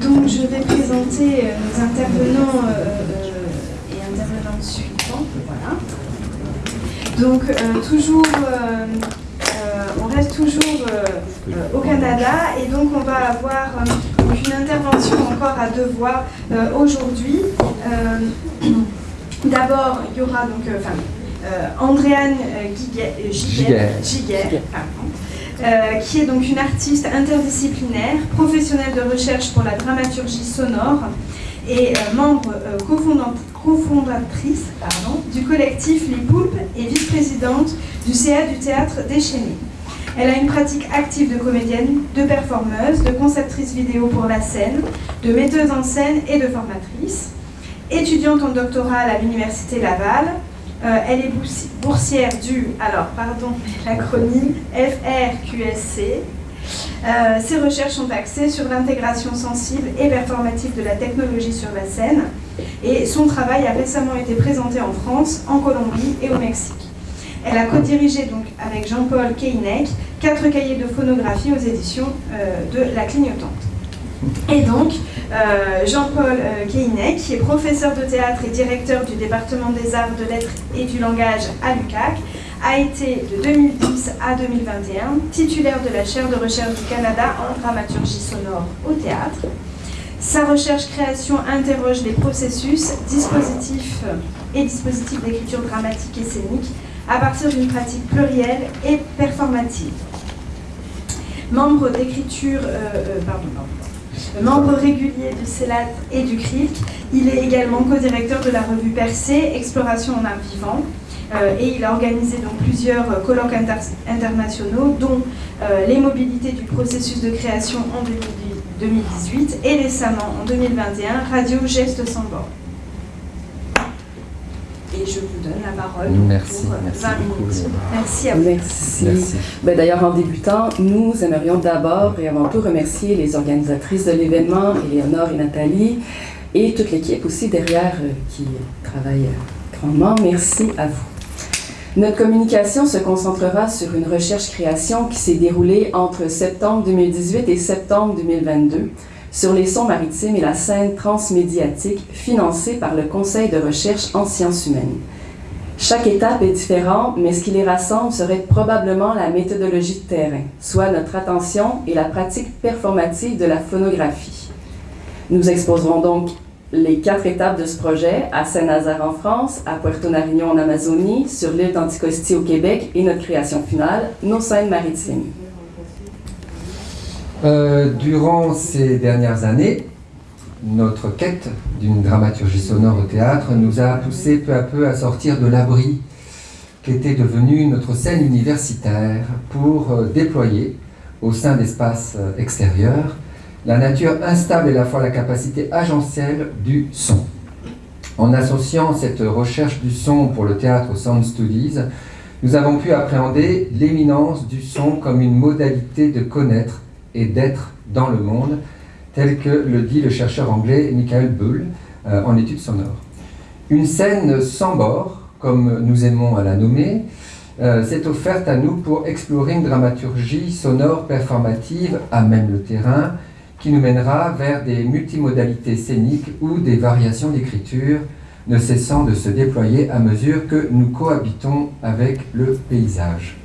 donc je vais présenter euh, nos intervenants euh, euh, et intervenantes suivants. Voilà. Donc toujours, on reste toujours au Canada et donc on va avoir une intervention encore à deux voix aujourd'hui. D'abord, il y aura donc, enfin, Andréane Giguer, euh, qui est donc une artiste interdisciplinaire, professionnelle de recherche pour la dramaturgie sonore et euh, membre euh, cofondatrice du collectif Les Poulpes et vice-présidente du CA du théâtre déchaîné. Elle a une pratique active de comédienne, de performeuse, de conceptrice vidéo pour la scène, de metteuse en scène et de formatrice. Étudiante en doctorat à l'Université Laval, euh, elle est boursière du, alors pardon, l'acronyme FRQSC. Euh, ses recherches sont axées sur l'intégration sensible et performative de la technologie sur la scène. Et son travail a récemment été présenté en France, en Colombie et au Mexique. Elle a co-dirigé donc avec Jean-Paul Keinek quatre cahiers de phonographie aux éditions euh, de La Clignotante. Et donc, euh, Jean-Paul euh, qui est professeur de théâtre et directeur du département des arts, de lettres et du langage à l'UCAC, a été de 2010 à 2021 titulaire de la chaire de recherche du Canada en dramaturgie sonore au théâtre. Sa recherche-création interroge les processus, dispositifs et dispositifs d'écriture dramatique et scénique à partir d'une pratique plurielle et performative. Membre d'écriture, euh, euh, pardon, régulier du CELAT et du CRIC. Il est également co-directeur de la revue Percé, Exploration en art vivant. Euh, et il a organisé donc plusieurs colloques internationaux, dont euh, les mobilités du processus de création en 2018 et récemment en 2021, Radio Geste sans bord. Et je vous donne la parole merci, pour merci 20 minutes. Merci à vous. Merci. Ben, D'ailleurs, en débutant, nous aimerions d'abord et avant tout remercier les organisatrices de l'événement, Éléonore et Nathalie, et toute l'équipe aussi derrière euh, qui travaille grandement. Merci à vous. Notre communication se concentrera sur une recherche-création qui s'est déroulée entre septembre 2018 et septembre 2022 sur les sons maritimes et la scène transmédiatique financée par le Conseil de recherche en sciences humaines. Chaque étape est différente, mais ce qui les rassemble serait probablement la méthodologie de terrain, soit notre attention et la pratique performative de la phonographie. Nous exposerons donc les quatre étapes de ce projet à Saint-Nazaire en France, à Puerto Nariño en Amazonie, sur l'île d'Anticosti au Québec et notre création finale, nos scènes maritimes. Euh, durant ces dernières années, notre quête d'une dramaturgie sonore au théâtre nous a poussé peu à peu à sortir de l'abri qu'était devenue notre scène universitaire pour euh, déployer au sein d'espaces euh, extérieurs la nature instable à la fois la capacité agentielle du son. En associant cette recherche du son pour le théâtre au Sound Studies, nous avons pu appréhender l'éminence du son comme une modalité de connaître et d'être dans le monde, tel que le dit le chercheur anglais Michael Bull euh, en études sonores. Une scène sans bord, comme nous aimons à la nommer, euh, s'est offerte à nous pour explorer une dramaturgie sonore performative à même le terrain, qui nous mènera vers des multimodalités scéniques ou des variations d'écriture ne cessant de se déployer à mesure que nous cohabitons avec le paysage.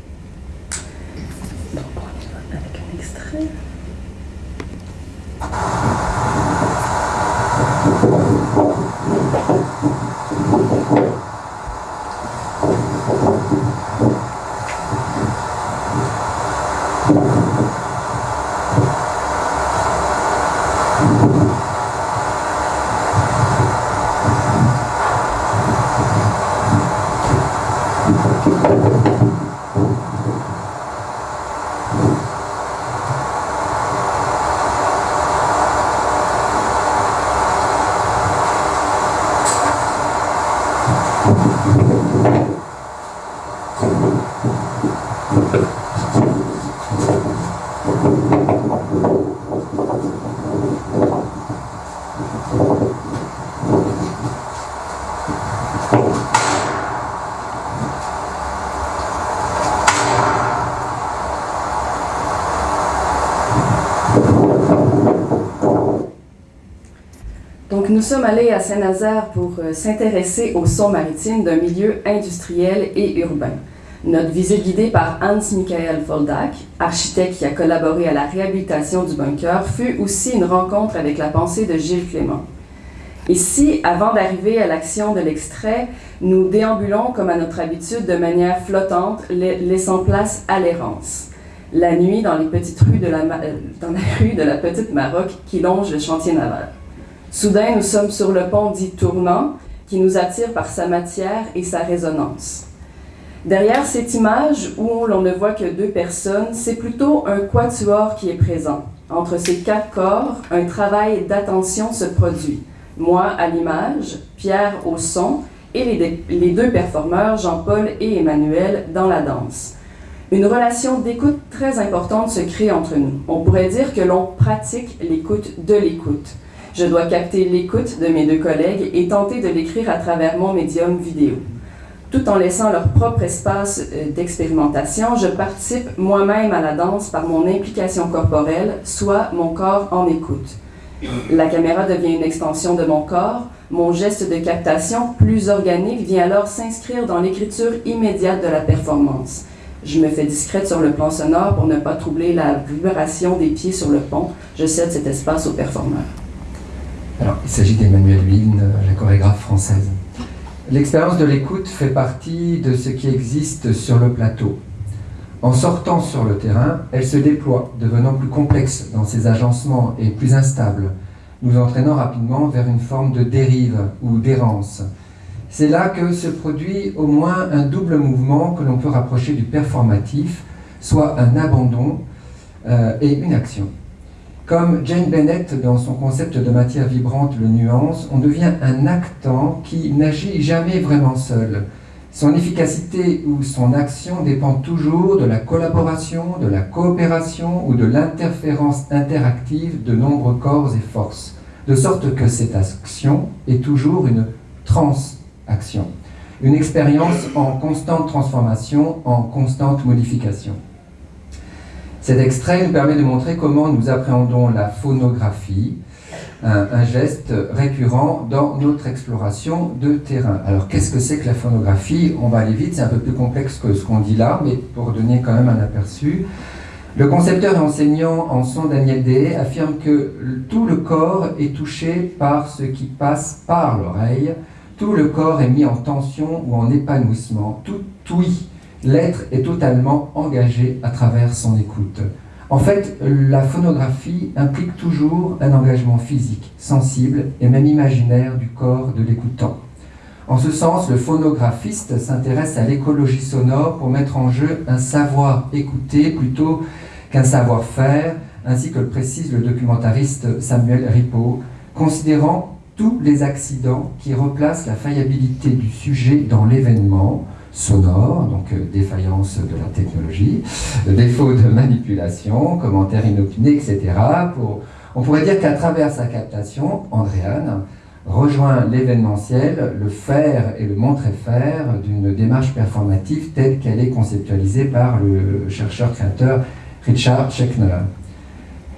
Donc, nous sommes allés à Saint-Nazaire pour euh, s'intéresser au son maritime d'un milieu industriel et urbain. Notre visite guidée par Hans-Michael Foldak, architecte qui a collaboré à la réhabilitation du bunker, fut aussi une rencontre avec la pensée de Gilles Clément. Ici, avant d'arriver à l'action de l'extrait, nous déambulons comme à notre habitude de manière flottante, laissant place à l'errance. La nuit, dans les petites rues la, euh, dans la rue de la Petite Maroc qui longe le chantier naval. Soudain, nous sommes sur le pont dit tournant, qui nous attire par sa matière et sa résonance. Derrière cette image où l'on ne voit que deux personnes, c'est plutôt un quatuor qui est présent. Entre ces quatre corps, un travail d'attention se produit. Moi à l'image, Pierre au son et les, les deux performeurs, Jean-Paul et Emmanuel, dans la danse. Une relation d'écoute très importante se crée entre nous. On pourrait dire que l'on pratique l'écoute de l'écoute. Je dois capter l'écoute de mes deux collègues et tenter de l'écrire à travers mon médium vidéo. Tout en laissant leur propre espace euh, d'expérimentation, je participe moi-même à la danse par mon implication corporelle, soit mon corps en écoute. La caméra devient une extension de mon corps, mon geste de captation, plus organique, vient alors s'inscrire dans l'écriture immédiate de la performance. Je me fais discrète sur le plan sonore pour ne pas troubler la vibration des pieds sur le pont. Je cède cet espace aux performeurs. Alors, il s'agit d'Emmanuelle Wien, la chorégraphe française. L'expérience de l'écoute fait partie de ce qui existe sur le plateau. En sortant sur le terrain, elle se déploie, devenant plus complexe dans ses agencements et plus instable, nous entraînant rapidement vers une forme de dérive ou d'errance. C'est là que se produit au moins un double mouvement que l'on peut rapprocher du performatif, soit un abandon euh, et une action. Comme Jane Bennett, dans son concept de matière vibrante, le nuance, on devient un actant qui n'agit jamais vraiment seul. Son efficacité ou son action dépend toujours de la collaboration, de la coopération ou de l'interférence interactive de nombreux corps et forces, de sorte que cette action est toujours une transaction, une expérience en constante transformation, en constante modification. Cet extrait nous permet de montrer comment nous appréhendons la phonographie, un, geste récurrent dans notre exploration de terrain. Alors qu'est-ce que c'est que la phonographie? On va aller vite, c'est un peu plus complexe que ce qu'on dit là, mais pour donner quand même un aperçu. Le concepteur et enseignant en son Daniel Day affirme que tout le corps est touché par ce qui passe par l'oreille, tout le corps est mis en tension ou en épanouissement, tout oui l'être est totalement engagé à travers son écoute. En fait, la phonographie implique toujours un engagement physique, sensible et même imaginaire du corps de l'écoutant. En ce sens, le phonographiste s'intéresse à l'écologie sonore pour mettre en jeu un savoir écouter plutôt qu'un savoir-faire, ainsi que le précise le documentariste Samuel Ripaud, considérant tous les accidents qui replacent la faillibilité du sujet dans l'événement, sonore, donc euh, défaillance de la technologie, défaut de manipulation, commentaires inopinés, etc. Pour, on pourrait dire qu'à travers sa captation, Andréane rejoint l'événementiel, le faire et le montrer-faire d'une démarche performative telle qu'elle est conceptualisée par le chercheur-créateur Richard Schechner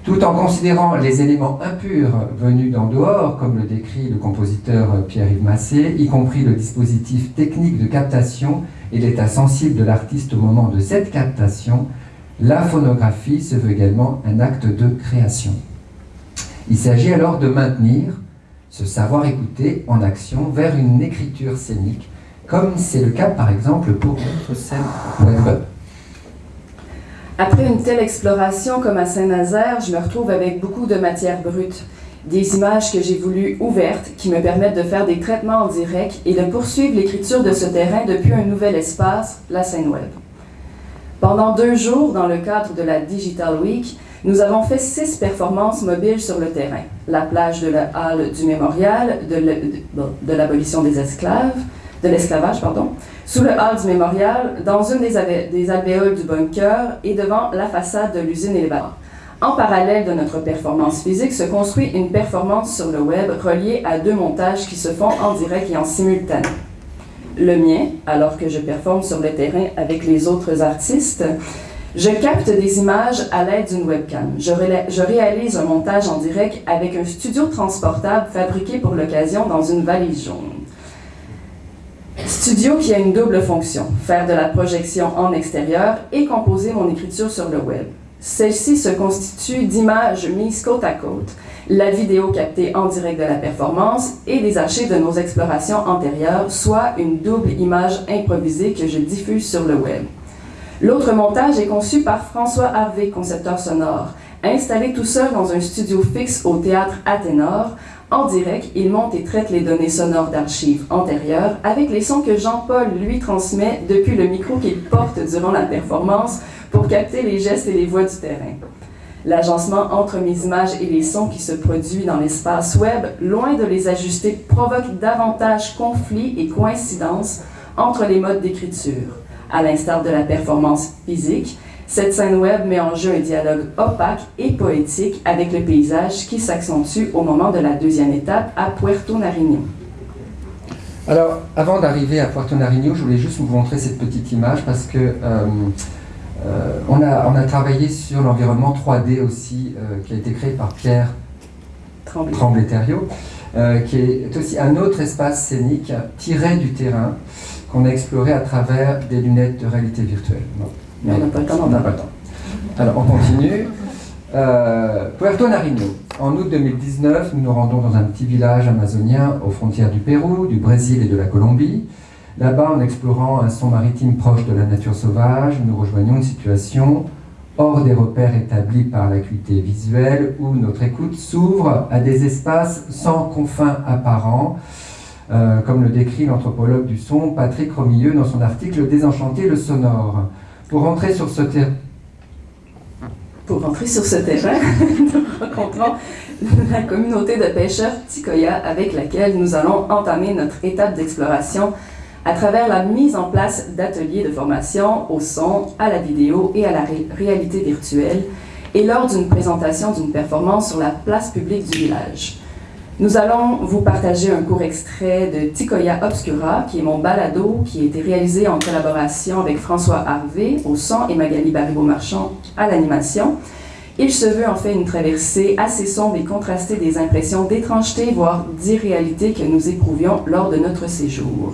tout en considérant les éléments impurs venus d'en dehors, comme le décrit le compositeur Pierre-Yves Massé, y compris le dispositif technique de captation et l'état sensible de l'artiste au moment de cette captation, la phonographie se veut également un acte de création. Il s'agit alors de maintenir ce savoir écouter en action vers une écriture scénique, comme c'est le cas par exemple pour notre scène web après une telle exploration comme à Saint-Nazaire, je me retrouve avec beaucoup de matière brute, des images que j'ai voulu ouvertes qui me permettent de faire des traitements en direct et de poursuivre l'écriture de ce terrain depuis un nouvel espace, la scène web. Pendant deux jours, dans le cadre de la Digital Week, nous avons fait six performances mobiles sur le terrain. La plage de la halle du mémorial, de l'abolition des esclaves, de l'esclavage, pardon, sous le hall du mémorial, dans une des, alvéoles du bunker et devant la façade de l'usine élévateur. En parallèle de notre performance physique se construit une performance sur le web reliée à deux montages qui se font en direct et en simultané. Le mien, alors que je performe sur le terrain avec les autres artistes, je capte des images à l'aide d'une webcam. Je, je, réalise un montage en direct avec un studio transportable fabriqué pour l'occasion dans une valise jaune. Studio qui a une double fonction, faire de la projection en extérieur et composer mon écriture sur le web. Celle-ci se constitue d'images mises côte à côte, la vidéo captée en direct de la performance et des archives de nos explorations antérieures, soit une double image improvisée que je diffuse sur le web. L'autre montage est conçu par François Harvey, concepteur sonore. Installé tout seul dans un studio fixe au théâtre Athénor, en direct, il monte et traite les données sonores d'archives antérieures avec les sons que Jean-Paul lui transmet depuis le micro qu'il porte durant la performance pour capter les gestes et les voix du terrain. L'agencement entre mes images et les sons qui se produit dans l'espace web, loin de les ajuster, provoque davantage conflits et coïncidences entre les modes d'écriture. À l'instar de la performance physique, cette scène web met en jeu un dialogue opaque et poétique avec le paysage qui s'accentue au moment de la deuxième étape à Puerto Nariño. Alors, avant d'arriver à Puerto Nariño, je voulais juste vous montrer cette petite image parce que euh, euh, on, a, on, a, travaillé sur l'environnement 3D aussi, euh, qui a été créé par Pierre Tremblay-Thériault, qui est aussi un autre espace scénique tiré du terrain qu'on a exploré à travers des lunettes de réalité virtuelle. On n'a pas le temps, on n'a pas le temps. Alors, on continue. Euh, Puerto Nariño. En août 2019, nous nous rendons dans un petit village amazonien aux frontières du Pérou, du Brésil et de la Colombie. Là-bas, en explorant un son maritime proche de la nature sauvage, nous rejoignons une situation hors des repères établis par l'acuité visuelle où notre écoute s'ouvre à des espaces sans confins apparents, euh, comme le décrit l'anthropologue du son Patrick Romilleux dans son article Désenchanter le sonore. Pour rentrer sur ce terrain, pour rentrer sur ce terrain, nous rencontrons la communauté de pêcheurs Tikoya avec laquelle nous allons entamer notre étape d'exploration à travers la mise en place d'ateliers de formation au son, à la vidéo et à la réalité virtuelle et lors d'une présentation d'une performance sur la place publique du village. Nous allons vous partager un court extrait de Ticoya Obscura, qui est mon balado, qui a été réalisé en collaboration avec François Harvey au son et Magali Baribeau-Marchand à l'animation. Il se veut en fait une traversée assez sombre et contrastée des impressions d'étrangeté, voire d'irréalité que nous éprouvions lors de notre séjour.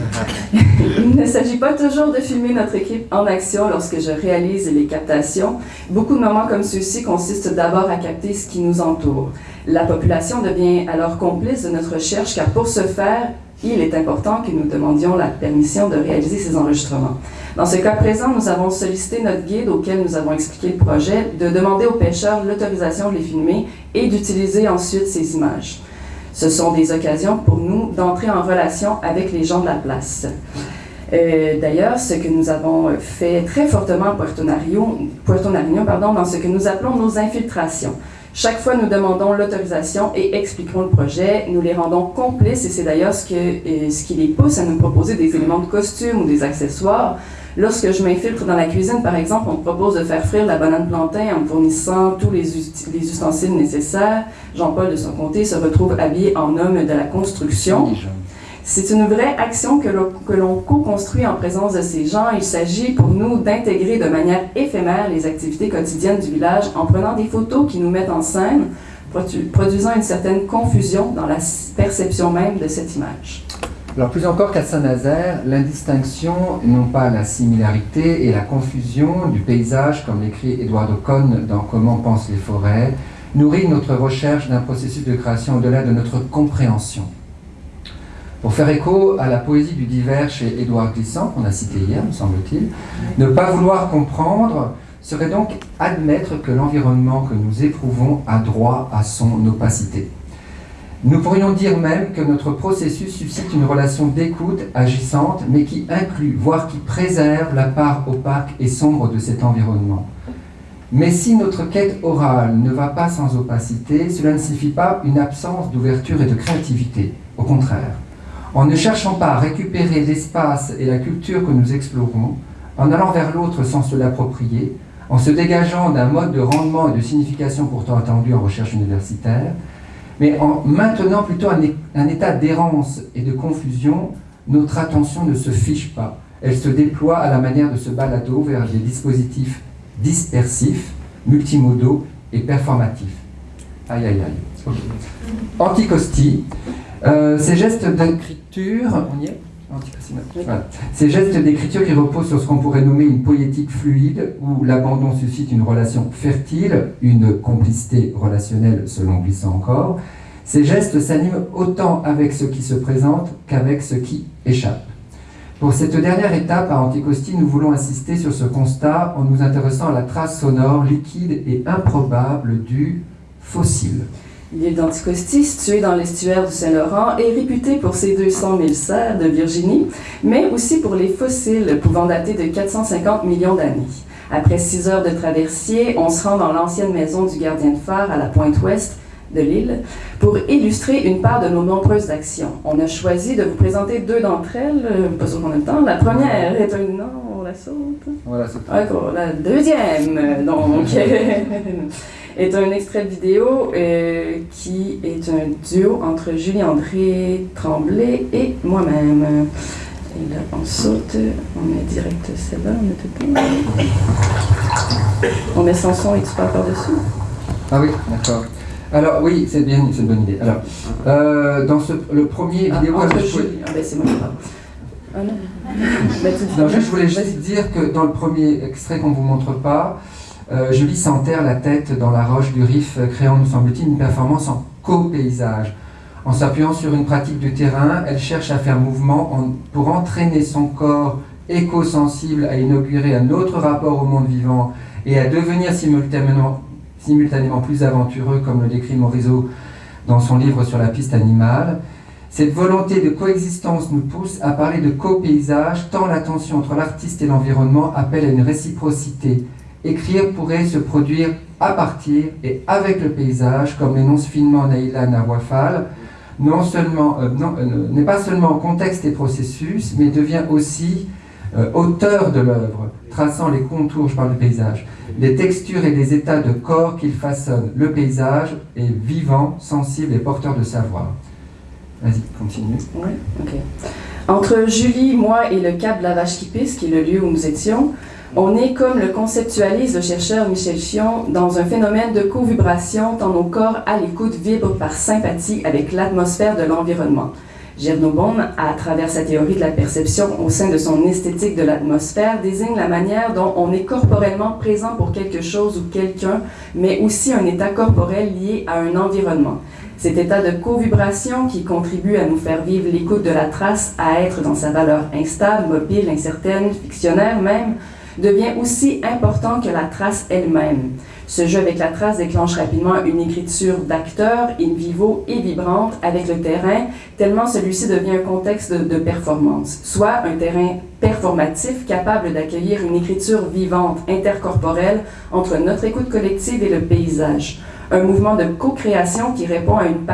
Il ne s'agit pas toujours de filmer notre équipe en action lorsque je réalise les captations. Beaucoup de moments comme ceux-ci consistent d'abord à capter ce qui nous entoure. La population devient alors complice de notre recherche car pour ce faire, il est important que nous demandions la permission de réaliser ces enregistrements. Dans ce cas présent, nous avons sollicité notre guide auquel nous avons expliqué le projet de demander aux pêcheurs l'autorisation de les filmer et d'utiliser ensuite ces images. Ce sont des occasions pour nous d'entrer en relation avec les gens de la place. Euh, d'ailleurs, ce que nous avons fait très fortement à Puerto Nariño, pardon, dans ce que nous appelons nos infiltrations. Chaque fois, nous demandons l'autorisation et expliquons le projet. Nous les rendons complices et c'est d'ailleurs ce, euh, ce qui les pousse à nous proposer des éléments de costume ou des accessoires Lorsque je m'infiltre dans la cuisine, par exemple, on me propose de faire frire la banane plantain en me fournissant tous les, les ustensiles nécessaires. Jean-Paul, de son côté, se retrouve habillé en homme de la construction. C'est une vraie action que l'on co-construit en présence de ces gens. Il s'agit pour nous d'intégrer de manière éphémère les activités quotidiennes du village en prenant des photos qui nous mettent en scène, produisant une certaine confusion dans la perception même de cette image. Alors plus encore qu'à Saint-Nazaire, l'indistinction, non pas la similarité et la confusion du paysage, comme l'écrit Eduardo Cohn dans Comment pensent les forêts, nourrit notre recherche d'un processus de création au-delà de notre compréhension. Pour faire écho à la poésie du divers chez Édouard Glissant, qu'on a cité hier, me semble-t-il, ne pas vouloir comprendre serait donc admettre que l'environnement que nous éprouvons a droit à son opacité. Nous pourrions dire même que notre processus suscite une relation d'écoute agissante, mais qui inclut, voire qui préserve la part opaque et sombre de cet environnement. Mais si notre quête orale ne va pas sans opacité, cela ne signifie pas une absence d'ouverture et de créativité. Au contraire, en ne cherchant pas à récupérer l'espace et la culture que nous explorons, en allant vers l'autre sans se l'approprier, en se dégageant d'un mode de rendement et de signification pourtant attendu en recherche universitaire, mais en maintenant plutôt un, état d'errance et de confusion, notre attention ne se fiche pas. Elle se déploie à la manière de ce balado vers des dispositifs dispersifs, multimodaux et performatifs. Aïe aïe aïe. Anticosti, euh, ces gestes d'écriture, on y est? Ces gestes d'écriture qui reposent sur ce qu'on pourrait nommer une poétique fluide, où l'abandon suscite une relation fertile, une complicité relationnelle selon Glissant encore, ces gestes s'animent autant avec ce qui se présente qu'avec ce qui échappe. Pour cette dernière étape à Anticosti, nous voulons insister sur ce constat en nous intéressant à la trace sonore liquide et improbable du fossile. L'île d'Anticosti, située dans l'estuaire du Saint-Laurent, est réputée pour ses 200 000 serres de Virginie, mais aussi pour les fossiles pouvant dater de 450 millions d'années. Après six heures de traversier, on se rend dans l'ancienne maison du gardien de phare à la pointe ouest de l'île pour illustrer une part de nos nombreuses actions. On a choisi de vous présenter deux d'entre elles, euh, pas sûr qu'on a le temps. La première est un... Non, on la saute. Voilà, c'est La deuxième, donc... est un extrait de vidéo euh, qui est un duo entre Julie-André Tremblay et moi-même. Et là, on saute, on met direct celle-là, on met tout On met son son et tu parles par-dessus. Ah oui, d'accord. Alors oui, c'est bien, c'est une bonne idée. Alors, euh, dans ce, le premier ah, vidéo... Entre Julie, ah ben c'est moi. Ah non. non, je voulais juste dire que dans le premier extrait qu'on ne vous montre pas, euh, Julie s'enterre la tête dans la roche du Rif, euh, créant, nous semble-t-il, une performance en co-paysage. En s'appuyant sur une pratique du terrain, elle cherche à faire mouvement pour entraîner son corps éco-sensible à inaugurer un autre rapport au monde vivant et à devenir simultanément, simultanément plus aventureux, comme le décrit Morisot dans son livre sur la piste animale. Cette volonté de coexistence nous pousse à parler de co-paysage, tant la tension entre l'artiste et l'environnement appelle à une réciprocité Écrire pourrait se produire à partir et avec le paysage, comme l'énonce finement Naïla Nawafal, non seulement, euh, euh, n'est pas seulement contexte et processus, mais devient aussi euh, auteur de l'œuvre, traçant les contours, je parle du paysage, les textures et les états de corps qu'il façonne. Le paysage est vivant, sensible et porteur de savoir. Vas-y, continue. Entre Julie, moi et le Cap de la qui est le lieu où nous étions, on est, comme le conceptualise le chercheur Michel Chion, dans un phénomène de co-vibration tant nos corps à l'écoute vibrent par sympathie avec l'atmosphère de l'environnement. Gernobon, à travers sa théorie de la perception au sein de son esthétique de l'atmosphère, désigne la manière dont on est corporellement présent pour quelque chose ou quelqu'un, mais aussi un état corporel lié à un environnement. Cet état de co-vibration qui contribue à nous faire vivre l'écoute de la trace, à être dans sa valeur instable, mobile, incertaine, fictionnaire même, devient aussi important que la trace elle-même. Ce jeu avec la trace déclenche rapidement une écriture d'acteur, in vivo et vibrante avec le terrain, tellement celui-ci devient un contexte de, de, performance, soit un terrain performatif capable d'accueillir une écriture vivante, intercorporelle entre notre écoute collective et le paysage un mouvement de co-création qui répond, à une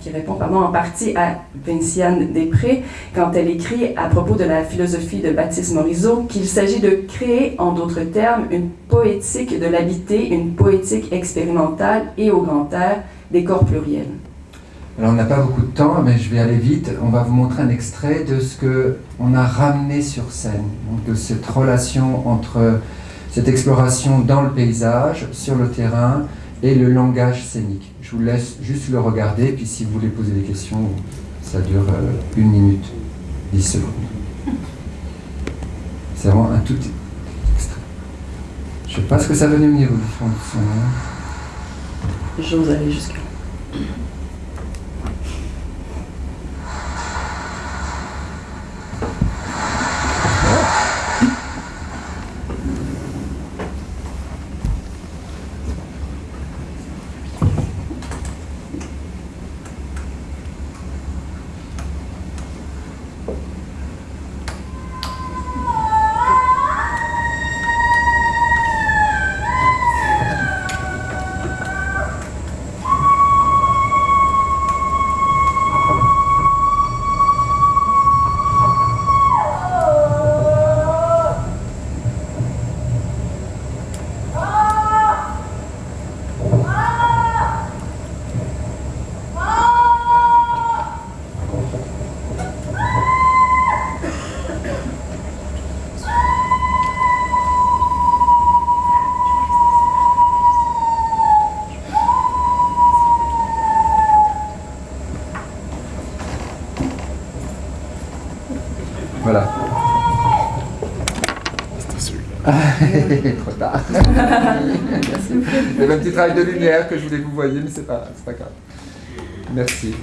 qui répond pardon, en partie à Vinciane Després quand elle écrit à propos de la philosophie de Baptiste Morisot qu'il s'agit de créer, en d'autres termes, une poétique de l'habité, une poétique expérimentale et au grand air des corps pluriels. Alors on n'a pas beaucoup de temps, mais je vais aller vite. On va vous montrer un extrait de ce que on a ramené sur scène, donc de cette relation entre cette exploration dans le paysage, sur le terrain et le langage scénique. Je vous laisse juste le regarder, puis si vous voulez poser des questions, ça dure euh, une minute, dix secondes. C'est vraiment un tout extrait. Je sais pas ce que ça donne au niveau du fond. J'ose aller jusque Voilà. Trop tard. C'est un petit travail de lumière que je voulais que vous voyez, mais c'est pas, c'est pas grave. Merci.